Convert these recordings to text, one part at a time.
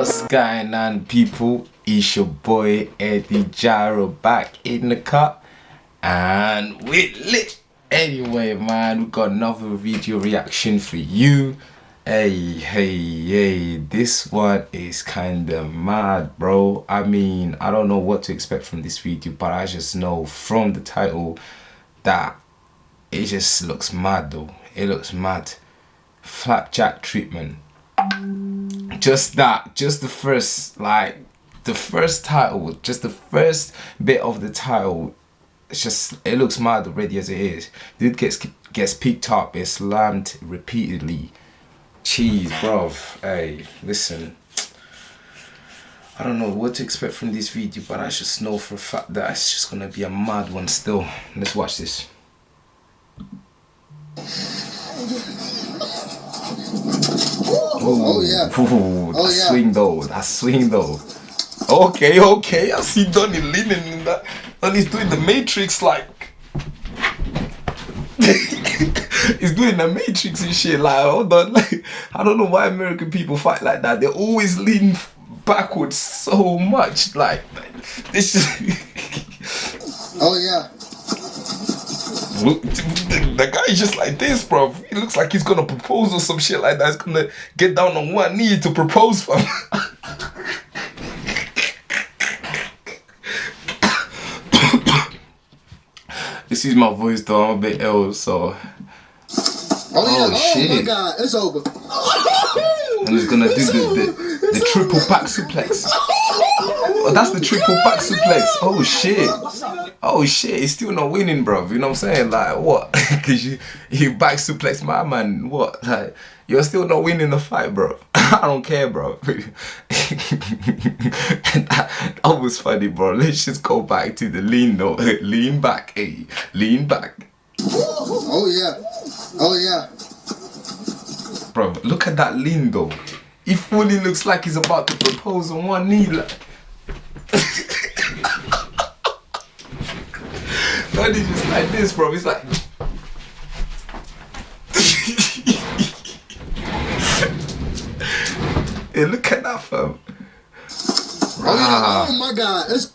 What's going on, people? It's your boy Eddie Gyro back in the cup, and we lit. Anyway, man, we got another video reaction for you. Hey, hey, hey, this one is kinda mad, bro. I mean, I don't know what to expect from this video, but I just know from the title that it just looks mad, though. It looks mad. Flapjack treatment just that just the first like the first title just the first bit of the title it's just it looks mad already as it is. Dude gets gets picked up it's slammed repeatedly. Cheese bruv hey listen. I don't know what to expect from this video but I just know for a fact that it's just gonna be a mad one still. Let's watch this Ooh, oh yeah. Ooh, oh, that yeah. swing though. That swing though. Okay, okay. I see Donnie leaning in that. Donny's doing the Matrix like. He's doing the Matrix and shit. Like, hold on. Like, I don't know why American people fight like that. They always lean backwards so much. Like, this is. oh yeah. Look, the guy is just like this, bro. He looks like he's gonna propose or some shit like that. He's gonna get down on one knee to propose for this is my voice though. I'm a bit ill, so. Oh, yeah. oh, oh shit. my god, it's over. And he's gonna do the, the, the triple back suplex. Oh, that's the triple back suplex. Oh shit. Oh shit, he's still not winning, bro. You know what I'm saying? Like what? Cause you you back suplex my man. What? Like you're still not winning the fight, bro. I don't care, bro. that, that was funny, bro. Let's just go back to the lean though. lean back, hey, lean back. Oh yeah. Oh yeah. Bro, look at that lean though. He fully looks like he's about to propose on one knee. Like. Not just like this, bro. It's like. hey, look at that, fam. Oh, yeah. Ah. oh my god. It's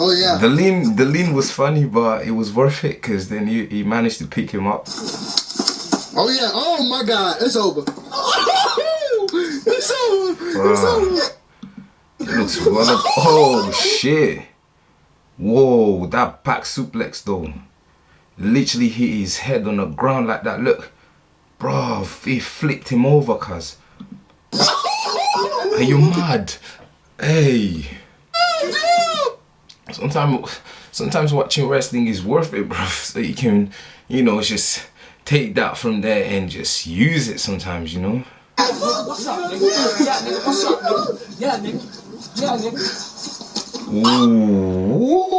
Oh yeah. The lean the lean was funny but it was worth it because then he, he managed to pick him up. Oh yeah, oh my god, it's over. it's over. It's over. Looks one of oh shit. Whoa, that back suplex though. Literally hit his head on the ground like that. Look. Bro, he flipped him over, cuz. Are you mad? Hey. Sometimes, sometimes watching wrestling is worth it, bro. So you can, you know, just take that from there and just use it sometimes, you know. What's up, nigga? Yeah, nigga. What's up, nigga? Yeah, nigga.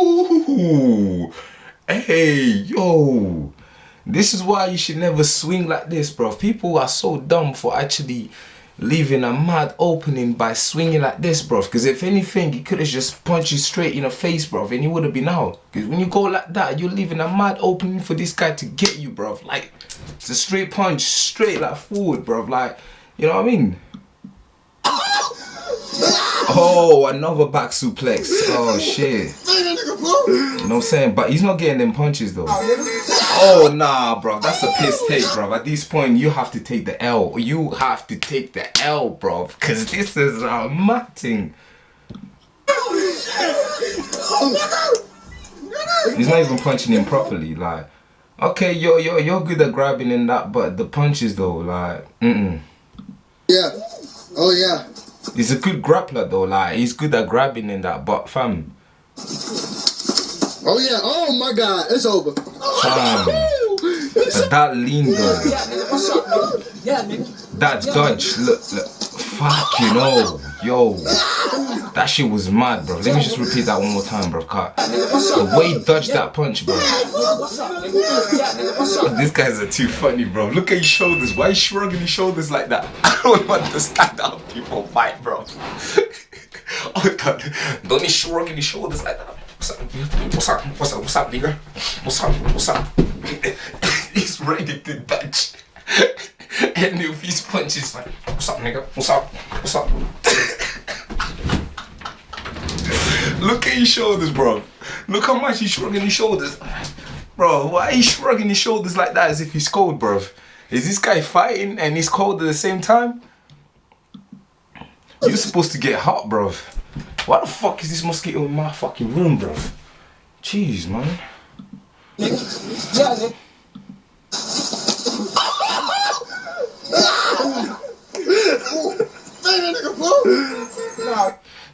Ooh. Hey, yo. This is why you should never swing like this, bro. People are so dumb for actually leaving a mad opening by swinging like this, bro. Because if anything, he could have just punched you straight in the face, bro, and he would have been out. Because when you go like that, you're leaving a mad opening for this guy to get you, bro. Like, it's a straight punch, straight like forward, bro. Like, you know what I mean? Oh, another back suplex. Oh, shit. You know what I'm saying? But he's not getting them punches, though. Oh, nah, bro. That's a piss take, bro. At this point, you have to take the L. You have to take the L, bro. Because this is a matting. He's not even punching him properly. Like, okay, you're, you're, you're good at grabbing in that, but the punches, though, like, mm-mm. Yeah. Oh, yeah. He's a good grappler though, like he's good at grabbing in that, but fam. Oh yeah, oh my god, it's over. Fam. but that lean though. That dodge, look, look. Fuck you know. Yo. That shit was mad, bro. Let me just repeat that one more time, bro. Cut. The way he dodged that punch, bro. These guys are too funny, bro. Look at his shoulders. Why is shrugging his shoulders like that? I don't understand how people fight, bro. oh god. Don't he shrugging his shoulders like that? What's up? What's up? What's up? What's up, nigga? What's up? What's up? He's ready to dodge. and if his punches like, what's up, nigga? What's up? What's up? Look at his shoulders, bro. Look how much he's shrugging his shoulders. Bro, why are you shrugging his shoulders like that as if he's cold, bro? Is this guy fighting and he's cold at the same time? You're supposed to get hot, bro. Why the fuck is this mosquito in my fucking room, bro? Jeez, man.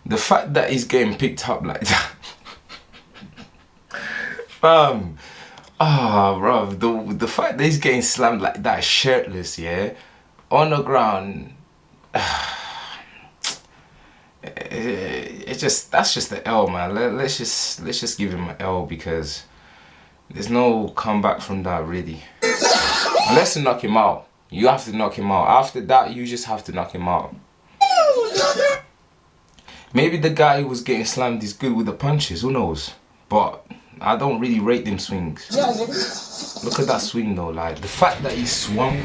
The fact that he's getting picked up like that. Fam. Ah, oh, bro. The, the fact that he's getting slammed like that, shirtless, yeah, on the ground. It, just that's just the L, man. Let, let's just let's just give him an L because there's no comeback from that, really. Unless you knock him out, you have to knock him out. After that, you just have to knock him out. Maybe the guy who was getting slammed is good with the punches, who knows? But I don't really rate them swings. Look at that swing though, like the fact that he swung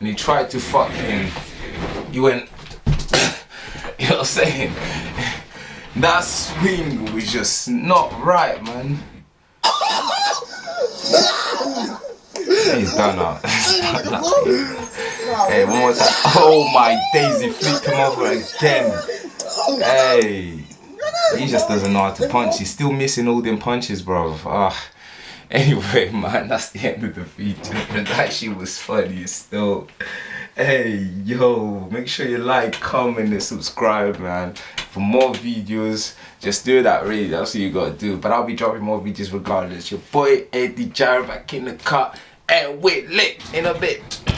and he tried to fuck him, he went, you know what I'm saying? That swing was just not right, man. He's done now. hey, one more time. Oh my daisy, flipped him over again. Hey, he just doesn't know how to punch. He's still missing all them punches, bro. Ah. Anyway, man, that's the end of the video. that shit was funny still. Hey, yo, make sure you like, comment, and subscribe, man. For more videos, just do that, really. That's what you gotta do. But I'll be dropping more videos regardless. Your boy, Eddie Gyro, back in the cut. And we lit in a bit.